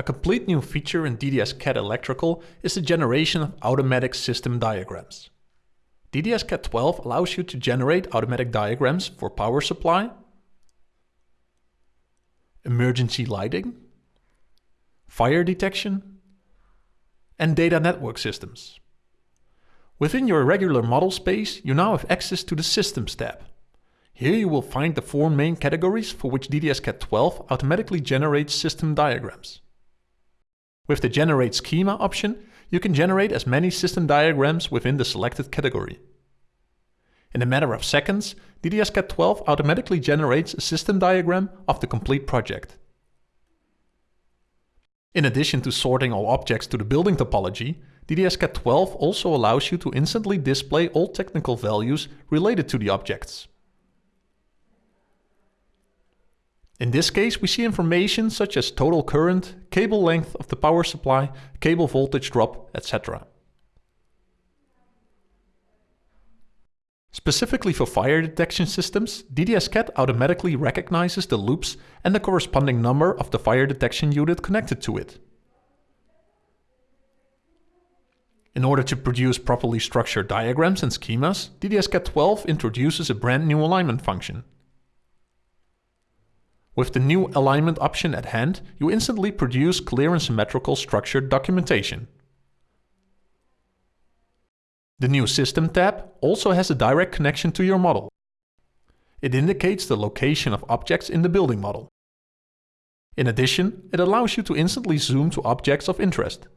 A complete new feature in DDS-CAD Electrical is the generation of automatic system diagrams. DDS-CAD 12 allows you to generate automatic diagrams for power supply, emergency lighting, fire detection, and data network systems. Within your regular model space, you now have access to the Systems tab. Here you will find the four main categories for which DDS-CAD 12 automatically generates system diagrams. With the Generate Schema option, you can generate as many system diagrams within the selected category. In a matter of seconds, DDS-CAD 12 automatically generates a system diagram of the complete project. In addition to sorting all objects to the building topology, DDS-CAD 12 also allows you to instantly display all technical values related to the objects. In this case, we see information such as total current, cable length of the power supply, cable voltage drop, etc. Specifically for fire detection systems, DDS-CAD automatically recognizes the loops and the corresponding number of the fire detection unit connected to it. In order to produce properly structured diagrams and schemas, DDS-CAD 12 introduces a brand new alignment function. With the new alignment option at hand, you instantly produce clear and symmetrical structured documentation. The new System tab also has a direct connection to your model. It indicates the location of objects in the building model. In addition, it allows you to instantly zoom to objects of interest.